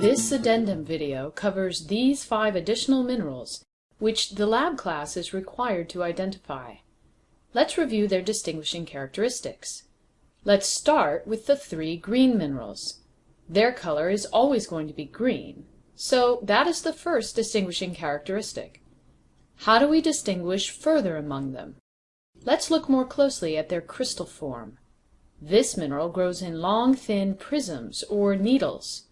This addendum video covers these five additional minerals which the lab class is required to identify. Let's review their distinguishing characteristics. Let's start with the three green minerals. Their color is always going to be green, so that is the first distinguishing characteristic. How do we distinguish further among them? Let's look more closely at their crystal form. This mineral grows in long thin prisms or needles.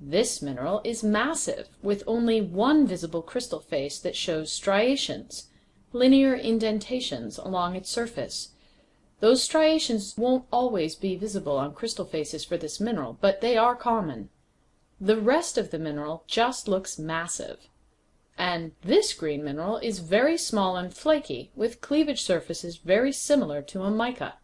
This mineral is massive, with only one visible crystal face that shows striations, linear indentations along its surface. Those striations won't always be visible on crystal faces for this mineral, but they are common. The rest of the mineral just looks massive. And this green mineral is very small and flaky, with cleavage surfaces very similar to a mica.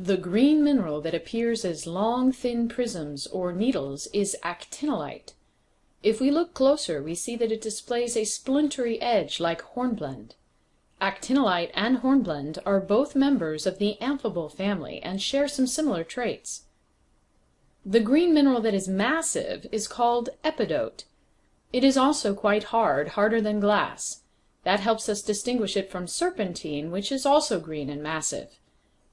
The green mineral that appears as long thin prisms or needles is actinolite. If we look closer we see that it displays a splintery edge like hornblende. Actinolite and hornblende are both members of the amphibole family and share some similar traits. The green mineral that is massive is called epidote. It is also quite hard, harder than glass. That helps us distinguish it from serpentine, which is also green and massive.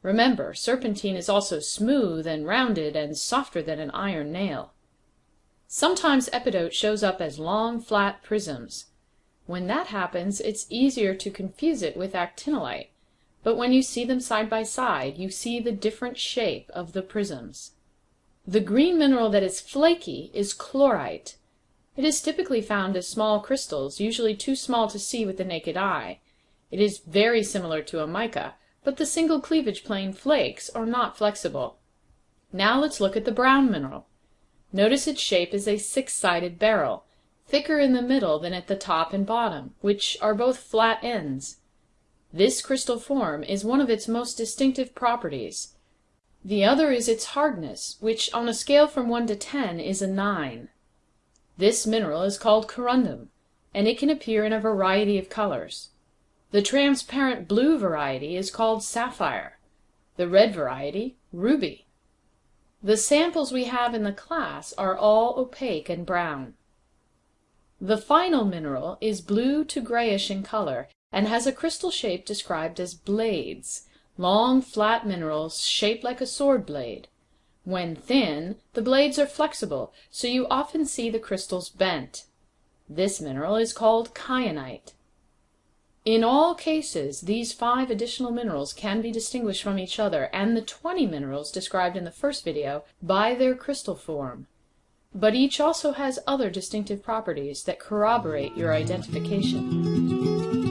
Remember, serpentine is also smooth and rounded and softer than an iron nail. Sometimes epidote shows up as long, flat prisms. When that happens it's easier to confuse it with actinolite, but when you see them side by side you see the different shape of the prisms. The green mineral that is flaky is chlorite. It is typically found as small crystals, usually too small to see with the naked eye. It is very similar to a mica, but the single cleavage plane flakes are not flexible. Now let's look at the brown mineral. Notice its shape is a six-sided barrel thicker in the middle than at the top and bottom, which are both flat ends. This crystal form is one of its most distinctive properties. The other is its hardness, which on a scale from 1 to 10 is a 9. This mineral is called corundum, and it can appear in a variety of colors. The transparent blue variety is called sapphire, the red variety ruby. The samples we have in the class are all opaque and brown. The final mineral is blue to grayish in color and has a crystal shape described as blades, long flat minerals shaped like a sword blade. When thin, the blades are flexible, so you often see the crystals bent. This mineral is called kyanite. In all cases these five additional minerals can be distinguished from each other and the 20 minerals described in the first video by their crystal form but each also has other distinctive properties that corroborate your identification.